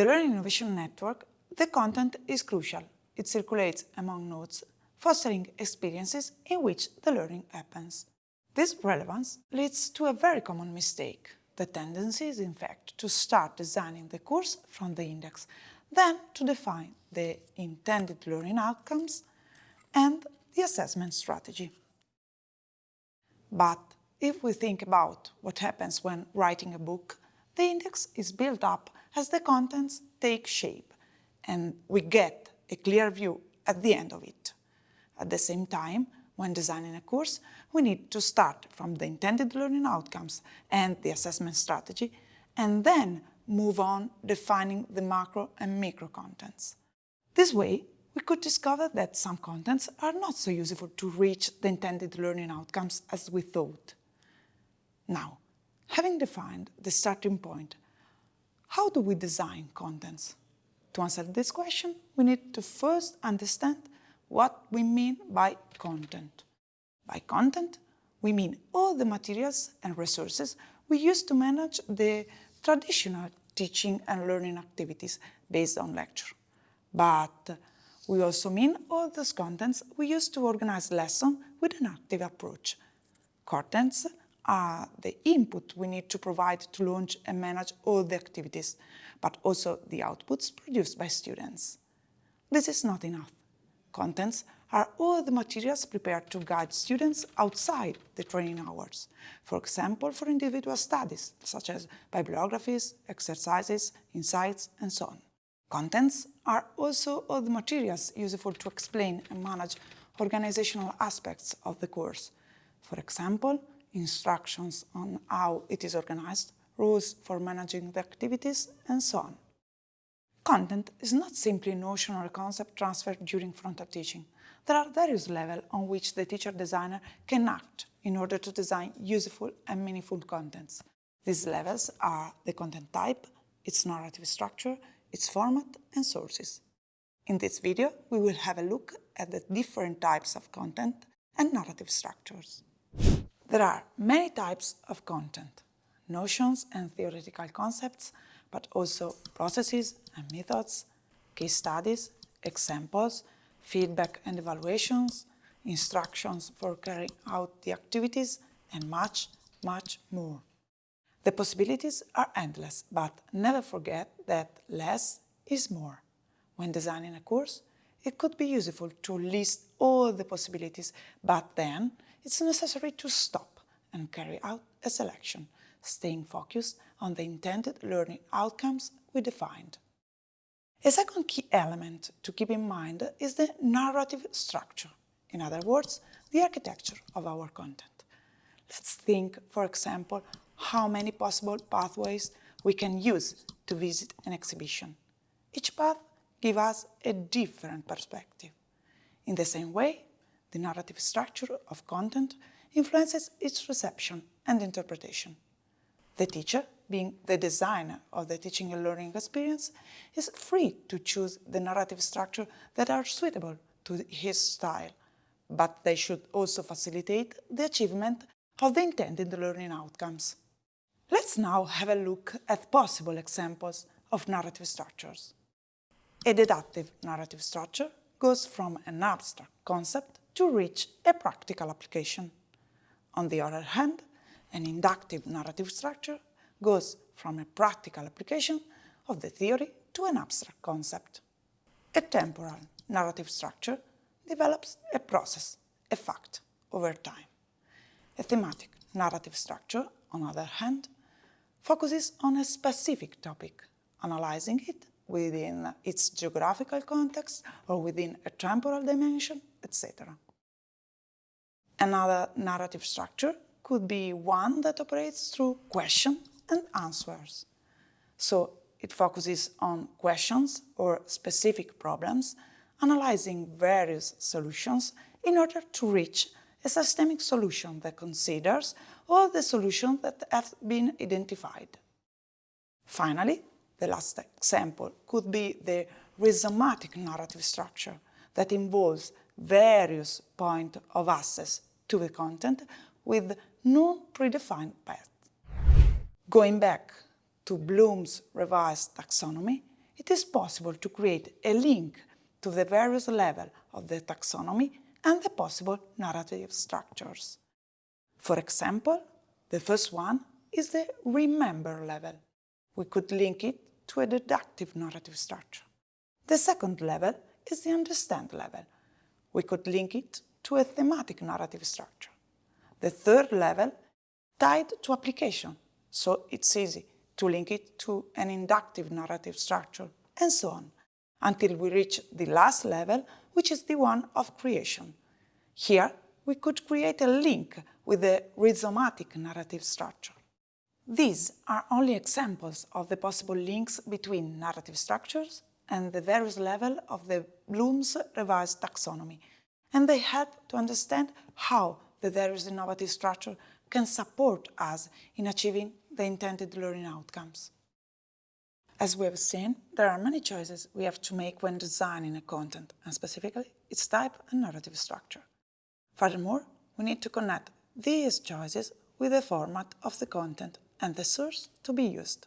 the Learning Innovation Network, the content is crucial. It circulates among nodes, fostering experiences in which the learning happens. This relevance leads to a very common mistake. The tendency is, in fact, to start designing the course from the index, then to define the intended learning outcomes and the assessment strategy. But if we think about what happens when writing a book, the index is built up as the contents take shape and we get a clear view at the end of it. At the same time, when designing a course, we need to start from the intended learning outcomes and the assessment strategy, and then move on defining the macro and micro contents. This way, we could discover that some contents are not so useful to reach the intended learning outcomes as we thought. Now, having defined the starting point, how do we design contents? To answer this question, we need to first understand what we mean by content. By content, we mean all the materials and resources we use to manage the traditional teaching and learning activities based on lecture. But we also mean all those contents we use to organize lessons with an active approach. Contents are the input we need to provide to launch and manage all the activities, but also the outputs produced by students. This is not enough. Contents are all the materials prepared to guide students outside the training hours, for example, for individual studies, such as bibliographies, exercises, insights, and so on. Contents are also all the materials useful to explain and manage organizational aspects of the course, for example, instructions on how it is organized, rules for managing the activities, and so on. Content is not simply notion or concept transferred during frontal teaching. There are various levels on which the teacher-designer can act in order to design useful and meaningful contents. These levels are the content type, its narrative structure, its format and sources. In this video, we will have a look at the different types of content and narrative structures. There are many types of content, notions and theoretical concepts, but also processes and methods, case studies, examples, feedback and evaluations, instructions for carrying out the activities, and much, much more. The possibilities are endless, but never forget that less is more. When designing a course, it could be useful to list all the possibilities, but then it's necessary to stop and carry out a selection, staying focused on the intended learning outcomes we defined. A second key element to keep in mind is the narrative structure, in other words, the architecture of our content. Let's think, for example, how many possible pathways we can use to visit an exhibition. Each path gives us a different perspective. In the same way, the narrative structure of content influences its reception and interpretation. The teacher, being the designer of the teaching and learning experience, is free to choose the narrative structure that are suitable to his style, but they should also facilitate the achievement of the intended learning outcomes. Let's now have a look at possible examples of narrative structures. A deductive narrative structure goes from an abstract concept to reach a practical application. On the other hand, an inductive narrative structure goes from a practical application of the theory to an abstract concept. A temporal narrative structure develops a process, a fact, over time. A thematic narrative structure, on the other hand, focuses on a specific topic, analyzing it within its geographical context or within a temporal dimension, etc. Another narrative structure could be one that operates through questions and answers. So it focuses on questions or specific problems, analyzing various solutions in order to reach a systemic solution that considers all the solutions that have been identified. Finally, the last example could be the rhizomatic narrative structure that involves various points of access to the content with no predefined path. Going back to Bloom's revised taxonomy, it is possible to create a link to the various levels of the taxonomy and the possible narrative structures. For example, the first one is the remember level. We could link it to a deductive narrative structure. The second level is the understand level. We could link it to a thematic narrative structure. The third level tied to application, so it's easy to link it to an inductive narrative structure, and so on, until we reach the last level, which is the one of creation. Here, we could create a link with the rhizomatic narrative structure. These are only examples of the possible links between narrative structures and the various levels of the Bloom's revised taxonomy, and they help to understand how the various innovative structure can support us in achieving the intended learning outcomes. As we have seen, there are many choices we have to make when designing a content, and specifically its type and narrative structure. Furthermore, we need to connect these choices with the format of the content and the source to be used.